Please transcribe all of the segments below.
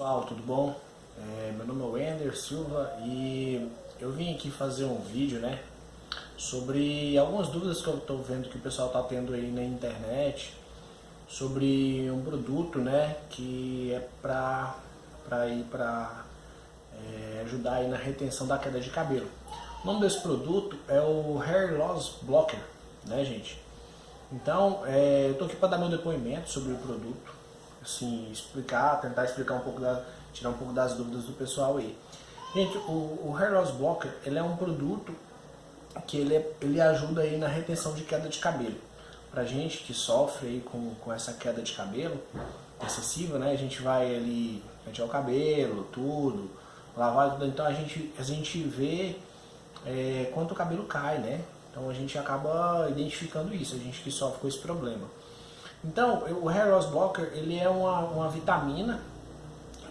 Pessoal, tudo bom? É, meu nome é Wender Silva e eu vim aqui fazer um vídeo, né, sobre algumas dúvidas que eu estou vendo que o pessoal está tendo aí na internet sobre um produto, né, que é para para ir para é, ajudar aí na retenção da queda de cabelo. O nome desse produto é o Hair Loss Blocker, né, gente? Então, é, eu estou aqui para dar meu depoimento sobre o produto assim, explicar, tentar explicar um pouco, da, tirar um pouco das dúvidas do pessoal aí. Gente, o, o Hair Loss Blocker, ele é um produto que ele, ele ajuda aí na retenção de queda de cabelo. Pra gente que sofre aí com, com essa queda de cabelo excessiva, né, a gente vai ali pentear o cabelo, tudo, lavar tudo, então a gente, a gente vê é, quanto o cabelo cai, né? Então a gente acaba identificando isso, a gente que sofre com esse problema. Então, o Hair Loss Blocker, ele é uma, uma vitamina,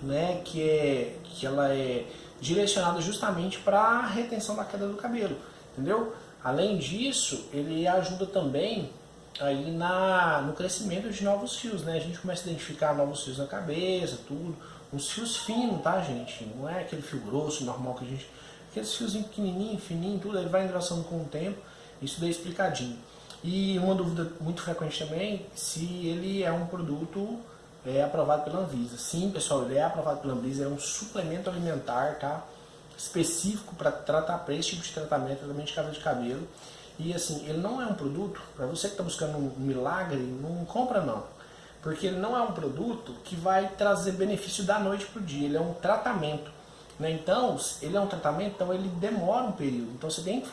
né, que, é, que ela é direcionada justamente para a retenção da queda do cabelo, entendeu? Além disso, ele ajuda também aí na, no crescimento de novos fios, né? A gente começa a identificar novos fios na cabeça, tudo. Uns fios finos, tá, gente? Não é aquele fio grosso, normal que a gente... Aqueles fios pequenininho, fininho, tudo, ele vai engrossando com o tempo. Isso daí é explicadinho. E uma dúvida muito frequente também, se ele é um produto é, aprovado pela Anvisa. Sim, pessoal, ele é aprovado pela Anvisa, é um suplemento alimentar, tá? Específico para tratar para esse tipo de tratamento, tratamento de cabelo de cabelo. E assim, ele não é um produto, para você que está buscando um milagre, não compra não. Porque ele não é um produto que vai trazer benefício da noite para o dia, ele é um tratamento. Né? Então, ele é um tratamento, então ele demora um período. Então você tem que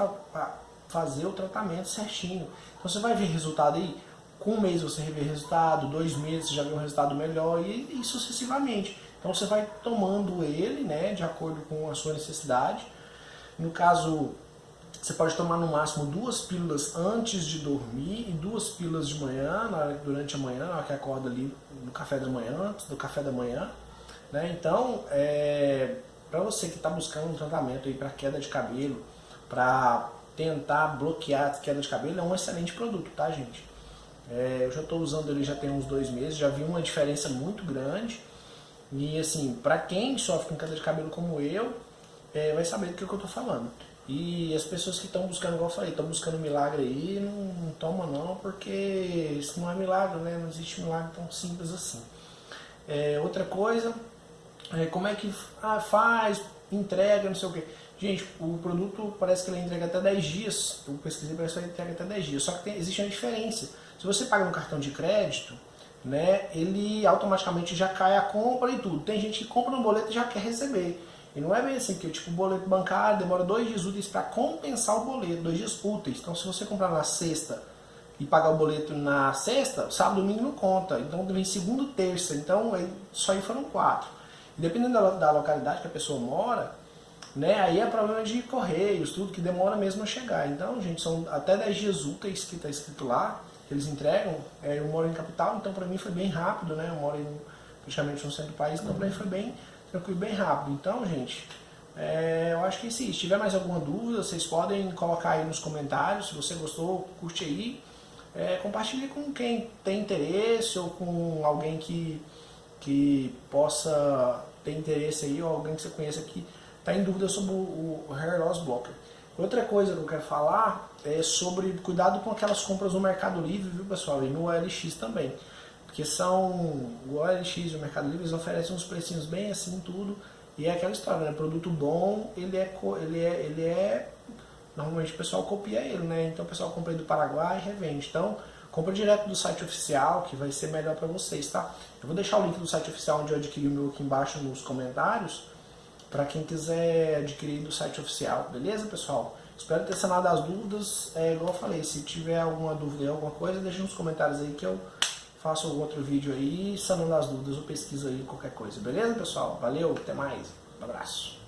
fazer o tratamento certinho. Então você vai ver resultado aí, com um mês você vê resultado, dois meses você já vê um resultado melhor e, e sucessivamente. Então você vai tomando ele, né, de acordo com a sua necessidade. No caso, você pode tomar no máximo duas pílulas antes de dormir e duas pílulas de manhã, durante a manhã, na hora que acorda ali no café da manhã, antes do café da manhã. Né? Então, é, para você que está buscando um tratamento para queda de cabelo, para tentar bloquear a queda de cabelo é um excelente produto, tá gente? É, eu já estou usando ele já tem uns dois meses, já vi uma diferença muito grande. E assim, para quem sofre com queda de cabelo como eu, é, vai saber do que, que eu estou falando. E as pessoas que estão buscando, igual eu falei, estão buscando milagre aí, não, não toma não, porque isso não é milagre, né? Não existe milagre tão simples assim. É, outra coisa, é, como é que ah, faz, entrega, não sei o que. Gente, o produto parece que ele entrega até 10 dias. Eu pesquisei, parece que ele entrega até 10 dias. Só que tem, existe uma diferença. Se você paga no cartão de crédito, né, ele automaticamente já cai a compra e tudo. Tem gente que compra no boleto e já quer receber. E não é bem assim, que tipo, o boleto bancário demora dois dias úteis para compensar o boleto, dois dias úteis. Então se você comprar na sexta e pagar o boleto na sexta, sábado e domingo não conta. Então vem segunda terça. Então só aí foram quatro. E dependendo da, da localidade que a pessoa mora, né? Aí é problema de correios, tudo que demora mesmo a chegar. Então, gente, são até 10 dias úteis que está escrito lá, que eles entregam. É, eu moro em capital, então para mim foi bem rápido, né? Eu moro em, praticamente no centro do país, então para mim foi bem tranquilo, bem rápido. Então, gente, é, eu acho que sim. Se tiver mais alguma dúvida, vocês podem colocar aí nos comentários. Se você gostou, curte aí. É, compartilhe com quem tem interesse ou com alguém que, que possa ter interesse aí, ou alguém que você conheça que está em dúvida sobre o, o Hair Loss Blocker. Outra coisa que eu quero falar é sobre cuidado com aquelas compras no Mercado Livre, viu pessoal, e no OLX também. Porque são, o OLX e o Mercado Livre eles oferecem uns precinhos bem assim, tudo, e é aquela história, né? Produto bom, ele é, ele é, ele é, normalmente o pessoal copia ele, né? Então o pessoal compra do Paraguai e revende. Então, compra direto do site oficial, que vai ser melhor para vocês, tá? Eu vou deixar o link do site oficial onde eu adquiri o meu aqui embaixo nos comentários, para quem quiser adquirir do site oficial, beleza pessoal? Espero ter sanado as dúvidas, é, igual eu falei, se tiver alguma dúvida alguma coisa, deixa nos comentários aí que eu faço outro vídeo aí, sanando as dúvidas ou pesquiso aí qualquer coisa, beleza pessoal? Valeu, até mais, um abraço.